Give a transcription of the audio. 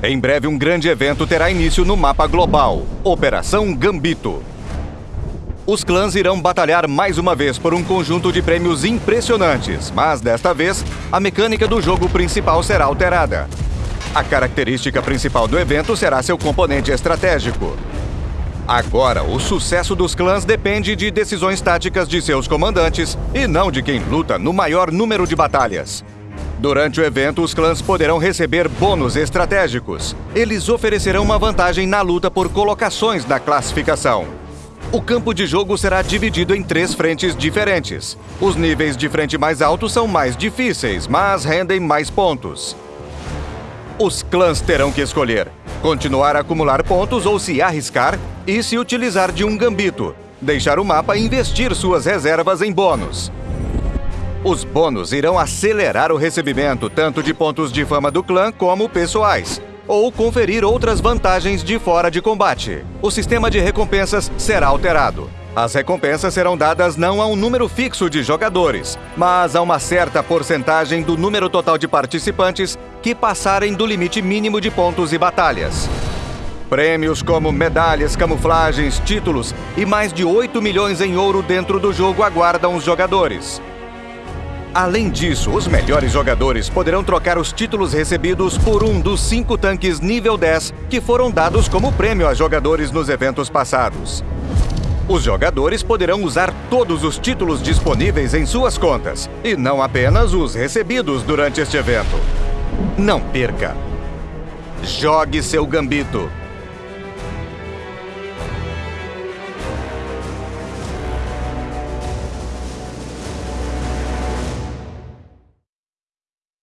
Em breve, um grande evento terá início no mapa global Operação Gambito. Os clãs irão batalhar mais uma vez por um conjunto de prêmios impressionantes, mas desta vez, a mecânica do jogo principal será alterada. A característica principal do evento será seu componente estratégico. Agora, o sucesso dos clãs depende de decisões táticas de seus comandantes e não de quem luta no maior número de batalhas. Durante o evento, os clãs poderão receber bônus estratégicos. Eles oferecerão uma vantagem na luta por colocações na classificação. O campo de jogo será dividido em três frentes diferentes. Os níveis de frente mais altos são mais difíceis, mas rendem mais pontos. Os clãs terão que escolher continuar a acumular pontos ou se arriscar e se utilizar de um gambito, deixar o mapa e investir suas reservas em bônus. Os bônus irão acelerar o recebimento tanto de pontos de fama do clã como pessoais, ou conferir outras vantagens de fora de combate. O sistema de recompensas será alterado. As recompensas serão dadas não a um número fixo de jogadores, mas a uma certa porcentagem do número total de participantes que passarem do limite mínimo de pontos e batalhas. Prêmios como medalhas, camuflagens, títulos e mais de 8 milhões em ouro dentro do jogo aguardam os jogadores. Além disso, os melhores jogadores poderão trocar os títulos recebidos por um dos cinco tanques nível 10 que foram dados como prêmio a jogadores nos eventos passados. Os jogadores poderão usar todos os títulos disponíveis em suas contas, e não apenas os recebidos durante este evento. Não perca! Jogue seu gambito!